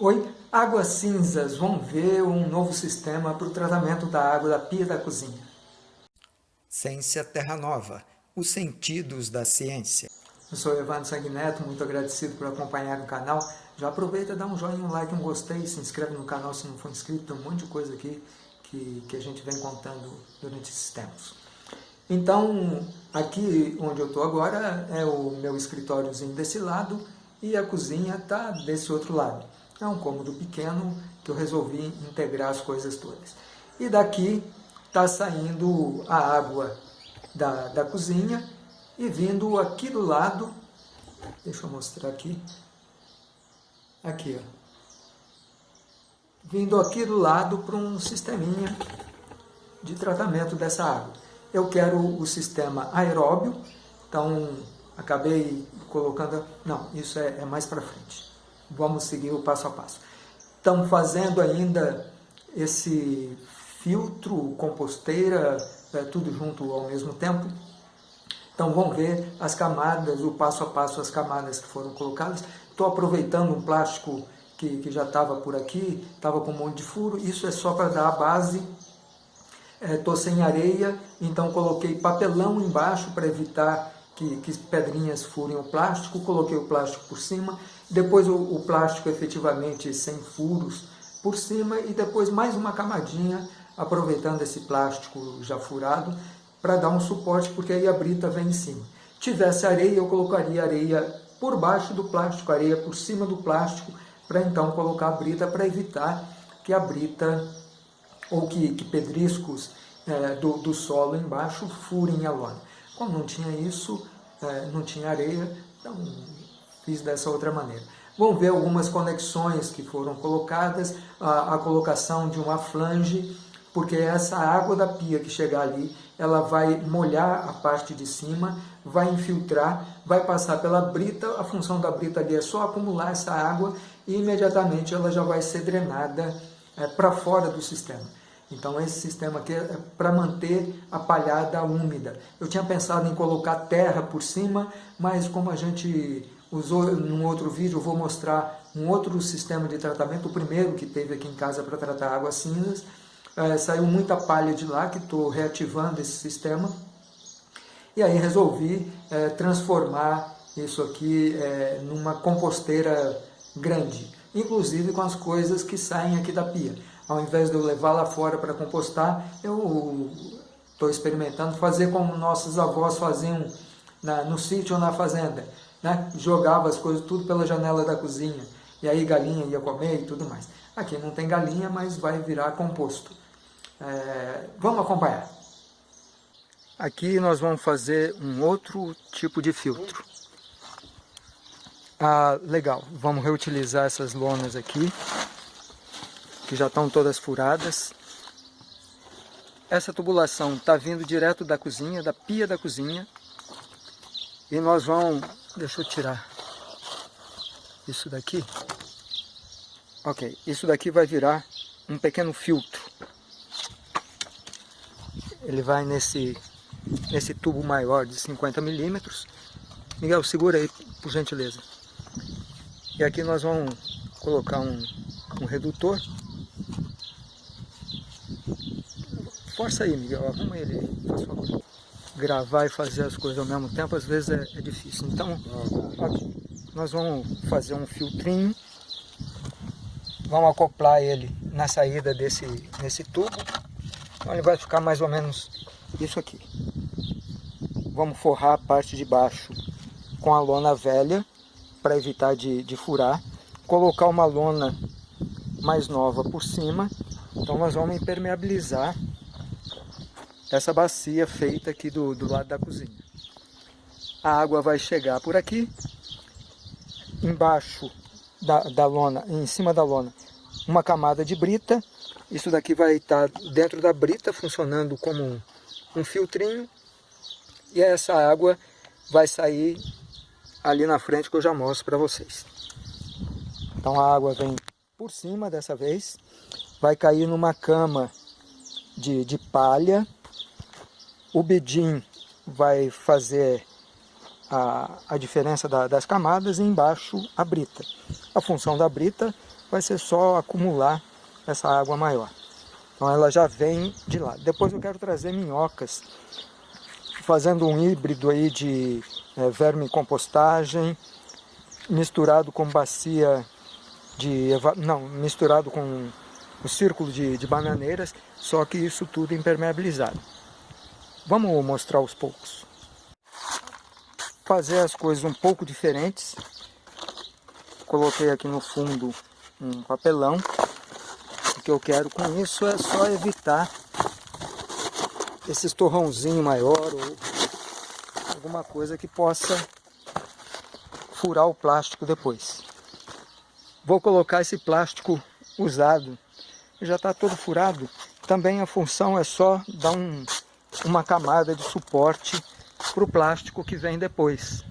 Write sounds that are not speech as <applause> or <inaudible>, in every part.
Oi, Águas Cinzas vão ver um novo sistema para o tratamento da água da pia da cozinha. Ciência Terra Nova, os sentidos da ciência. Eu sou Evandro Sanguineto, muito agradecido por acompanhar o canal. Já aproveita, dá um joinha, um like, um gostei, se inscreve no canal se não for inscrito, tem um monte de coisa aqui que, que a gente vem contando durante esses tempos. Então, aqui onde eu estou agora é o meu escritóriozinho desse lado e a cozinha está desse outro lado. É um cômodo pequeno que eu resolvi integrar as coisas todas. E daqui está saindo a água da, da cozinha e vindo aqui do lado, deixa eu mostrar aqui, aqui ó, vindo aqui do lado para um sisteminha de tratamento dessa água. Eu quero o sistema aeróbio, então acabei colocando, não, isso é, é mais para frente vamos seguir o passo a passo. Estamos fazendo ainda esse filtro, composteira, é, tudo junto ao mesmo tempo. Então vamos ver as camadas, o passo a passo, as camadas que foram colocadas. Estou aproveitando um plástico que, que já estava por aqui, estava com um monte de furo. Isso é só para dar a base. Estou é, sem areia, então coloquei papelão embaixo para evitar que, que pedrinhas furem o plástico. Coloquei o plástico por cima depois o, o plástico efetivamente sem furos por cima e depois mais uma camadinha aproveitando esse plástico já furado para dar um suporte, porque aí a brita vem em cima. Tivesse areia, eu colocaria areia por baixo do plástico, areia por cima do plástico, para então colocar a brita, para evitar que a brita ou que, que pedriscos é, do, do solo embaixo furem a lona. Como não tinha isso, é, não tinha areia, então fiz dessa outra maneira. Vamos ver algumas conexões que foram colocadas, a, a colocação de uma flange, porque essa água da pia que chegar ali, ela vai molhar a parte de cima, vai infiltrar, vai passar pela brita, a função da brita ali é só acumular essa água e imediatamente ela já vai ser drenada é, para fora do sistema. Então esse sistema aqui é para manter a palhada úmida. Eu tinha pensado em colocar terra por cima, mas como a gente usou num outro vídeo, eu vou mostrar um outro sistema de tratamento, o primeiro que teve aqui em casa para tratar águas cinzas. É, saiu muita palha de lá, que estou reativando esse sistema. E aí resolvi é, transformar isso aqui é, numa composteira grande, inclusive com as coisas que saem aqui da pia. Ao invés de eu levar lá fora para compostar, eu estou experimentando fazer como nossos avós faziam na, no sítio ou na fazenda né? jogava as coisas tudo pela janela da cozinha, e aí galinha ia comer e tudo mais. Aqui não tem galinha, mas vai virar composto. É, vamos acompanhar. Aqui nós vamos fazer um outro tipo de filtro. Ah, legal, vamos reutilizar essas lonas aqui, que já estão todas furadas. Essa tubulação está vindo direto da cozinha, da pia da cozinha, e nós vamos Deixa eu tirar isso daqui. Ok, isso daqui vai virar um pequeno filtro. Ele vai nesse, nesse tubo maior de 50 milímetros. Miguel, segura aí, por gentileza. E aqui nós vamos colocar um, um redutor. Força aí, Miguel, arruma ele aí, faz favor. Gravar e fazer as coisas ao mesmo tempo, às vezes é, é difícil. Então, aqui, nós vamos fazer um filtrinho, vamos acoplar ele na saída desse, desse tubo, então ele vai ficar mais ou menos isso aqui. Vamos forrar a parte de baixo com a lona velha, para evitar de, de furar, colocar uma lona mais nova por cima, então nós vamos impermeabilizar essa bacia feita aqui do, do lado da cozinha. A água vai chegar por aqui, embaixo da, da lona, em cima da lona, uma camada de brita. Isso daqui vai estar dentro da brita, funcionando como um, um filtrinho. E essa água vai sair ali na frente que eu já mostro para vocês. Então a água vem por cima dessa vez, vai cair numa cama de, de palha, o bedim vai fazer a, a diferença da, das camadas e embaixo a brita. A função da brita vai ser só acumular essa água maior. Então ela já vem de lá. Depois eu quero trazer minhocas, fazendo um híbrido aí de é, verme compostagem, misturado com bacia de... não, misturado com o círculo de, de bananeiras, só que isso tudo impermeabilizado. Vamos mostrar aos poucos. Fazer as coisas um pouco diferentes. Coloquei aqui no fundo um papelão. O que eu quero com isso é só evitar esse torrãozinho maior ou alguma coisa que possa furar o plástico depois. Vou colocar esse plástico usado, já está todo furado. Também a função é só dar um, uma camada de suporte para o plástico que vem depois,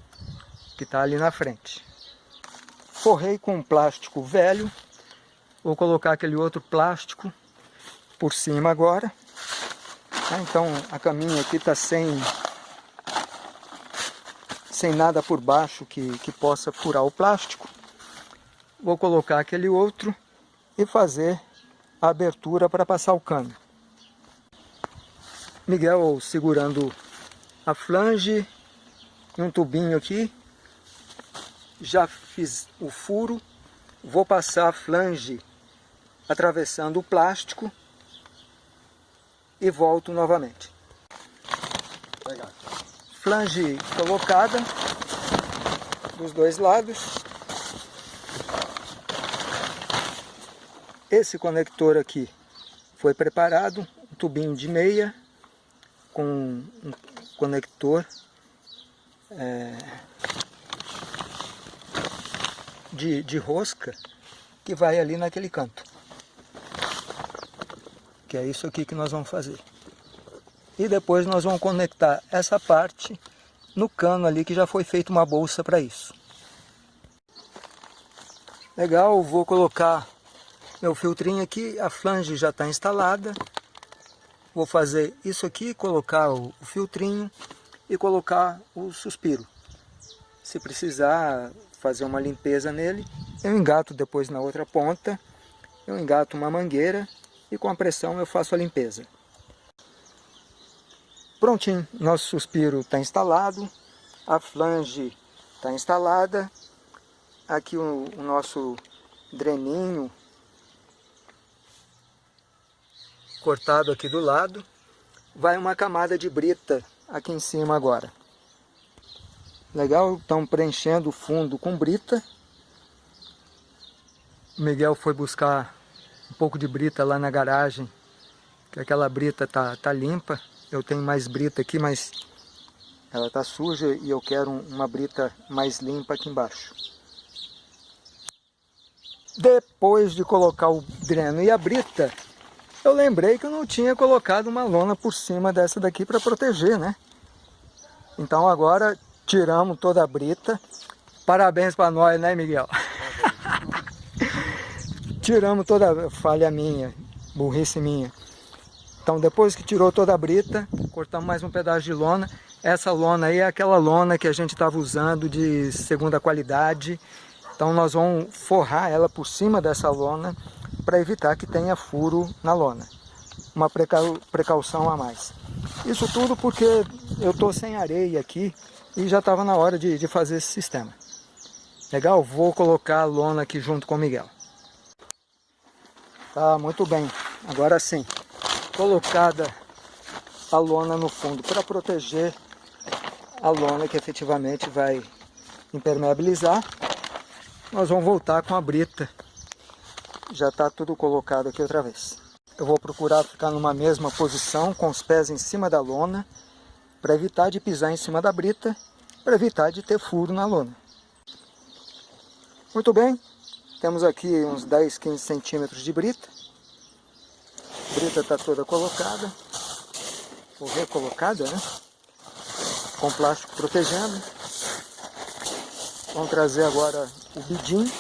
que está ali na frente. Forrei com um plástico velho, vou colocar aquele outro plástico por cima agora. Ah, então a caminha aqui está sem, sem nada por baixo que, que possa furar o plástico. Vou colocar aquele outro e fazer a abertura para passar o cano. Miguel segurando a flange e um tubinho aqui. Já fiz o furo, vou passar a flange atravessando o plástico e volto novamente. Flange colocada dos dois lados. Esse conector aqui foi preparado, um tubinho de meia com um conector é, de, de rosca que vai ali naquele canto. Que é isso aqui que nós vamos fazer. E depois nós vamos conectar essa parte no cano ali que já foi feita uma bolsa para isso. Legal, vou colocar meu filtrinho aqui, a flange já está instalada. Vou fazer isso aqui, colocar o, filtrinho e colocar o suspiro. Se precisar fazer uma limpeza nele, eu engato depois na outra ponta, eu engato uma mangueira e com a pressão eu faço a limpeza. Prontinho, nosso suspiro está instalado, a flange está instalada, aqui o, o nosso dreninho cortado aqui do lado, vai uma camada de brita aqui em cima agora. Legal, estão preenchendo o fundo com brita. O Miguel foi buscar um pouco de brita lá na garagem, que aquela brita tá, tá limpa. Eu tenho mais brita aqui, mas ela tá suja e eu quero uma brita mais limpa aqui embaixo. Depois de colocar o dreno e a brita, eu lembrei que eu não tinha colocado uma lona por cima dessa daqui para proteger, né? Então agora tiramos toda a brita. Parabéns para nós, né, Miguel? <laughs> tiramos toda a falha minha, burrice minha. Então depois que tirou toda a brita, cortamos mais um pedaço de lona. Essa lona aí é aquela lona que a gente estava usando de segunda qualidade. Então nós vamos forrar ela por cima dessa lona para evitar que tenha furo na lona. Uma precaução a mais. Isso tudo porque eu estou sem areia aqui e já estava na hora de, de fazer esse sistema. Legal? Vou colocar a lona aqui junto com o Miguel. Tá, muito bem. Agora sim, colocada a lona no fundo para proteger a lona que efetivamente vai impermeabilizar. Nós vamos voltar com a brita já está tudo colocado aqui outra vez. Eu vou procurar ficar numa mesma posição, com os pés em cima da lona, para evitar de pisar em cima da brita, para evitar de ter furo na lona. Muito bem, temos aqui uns 10, 15 centímetros de brita. A brita está toda colocada, ou recolocada, né? Com plástico protegendo. Vamos trazer agora o bidim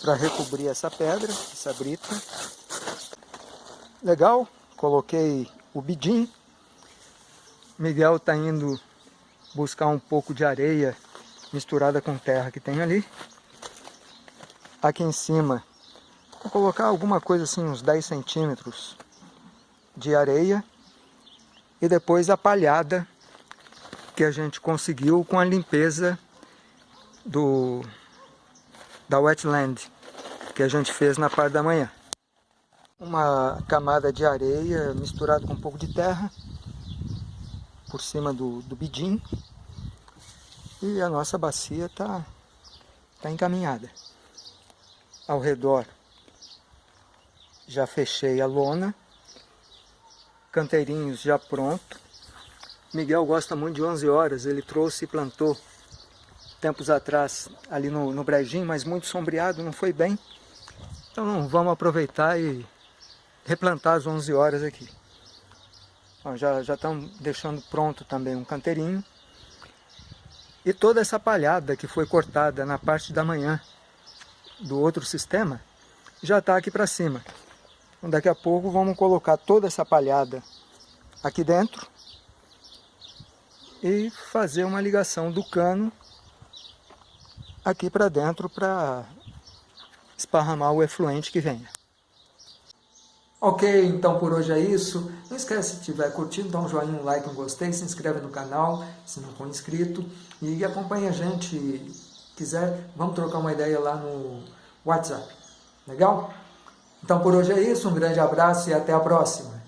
para recobrir essa pedra, essa brita. Legal, coloquei o bidim. Miguel está indo buscar um pouco de areia misturada com terra que tem ali. aqui em cima. Vou colocar alguma coisa assim, uns 10 centímetros de areia. E depois a palhada que a gente conseguiu com a limpeza do, da wetland que a gente fez na parte da manhã. Uma camada de areia misturada com um pouco de terra por cima do, do bidim e a nossa bacia está tá encaminhada. Ao redor já fechei a lona, canteirinhos já pronto. Miguel gosta muito de 11 horas, ele trouxe e plantou tempos atrás ali no, no brejinho, mas muito sombreado, não foi bem. Então vamos aproveitar e replantar as 11 horas aqui. Já, já estão deixando pronto também um canteirinho. E toda essa palhada que foi cortada na parte da manhã do outro sistema, já está aqui para cima. Então, daqui a pouco vamos colocar toda essa palhada aqui dentro e fazer uma ligação do cano aqui para dentro para esparramar o efluente que venha. Ok, então por hoje é isso. Não esquece, se tiver curtido, dá um joinha, um like, um gostei, se inscreve no canal, se não for inscrito. E acompanha a gente, quiser, vamos trocar uma ideia lá no WhatsApp. Legal? Então por hoje é isso, um grande abraço e até a próxima.